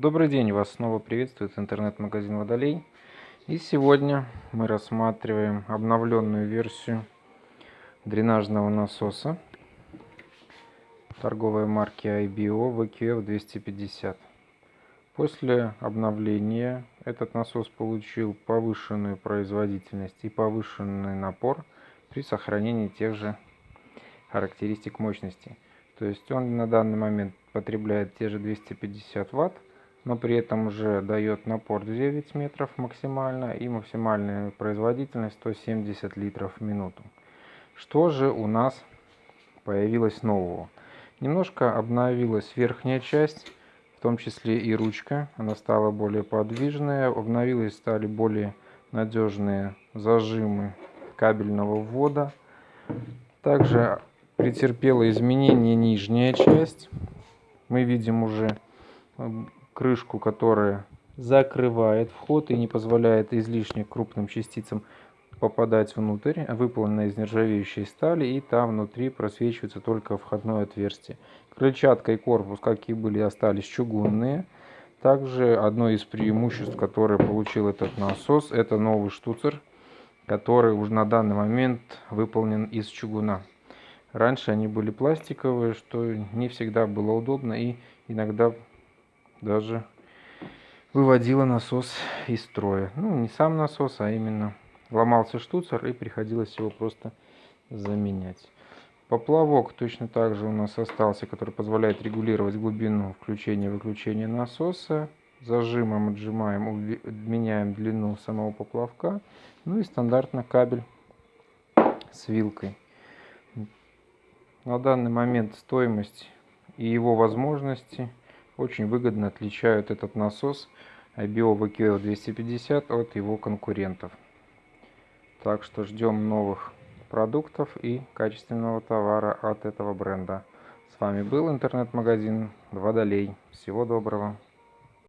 Добрый день, вас снова приветствует интернет-магазин Водолей. И сегодня мы рассматриваем обновленную версию дренажного насоса торговой марки IBO VQF 250. После обновления этот насос получил повышенную производительность и повышенный напор при сохранении тех же характеристик мощности. То есть он на данный момент потребляет те же 250 ватт но при этом уже дает напор 9 метров максимально и максимальная производительность 170 литров в минуту. Что же у нас появилось нового? Немножко обновилась верхняя часть, в том числе и ручка. Она стала более подвижная, обновились стали более надежные зажимы кабельного ввода. Также претерпела изменение нижняя часть. Мы видим уже крышку, которая закрывает вход и не позволяет излишне крупным частицам попадать внутрь, выполнена из нержавеющей стали, и там внутри просвечивается только входное отверстие. Крыльчатка и корпус, как и были, остались чугунные. Также одно из преимуществ, которое получил этот насос, это новый штуцер, который уже на данный момент выполнен из чугуна. Раньше они были пластиковые, что не всегда было удобно и иногда даже выводила насос из строя. Ну, не сам насос, а именно ломался штуцер и приходилось его просто заменять. Поплавок точно так же у нас остался, который позволяет регулировать глубину включения-выключения насоса. Зажимом отжимаем, меняем длину самого поплавка. Ну и стандартно кабель с вилкой. На данный момент стоимость и его возможности – очень выгодно отличают этот насос IBO VQL 250 от его конкурентов. Так что ждем новых продуктов и качественного товара от этого бренда. С вами был интернет-магазин Водолей. Всего доброго.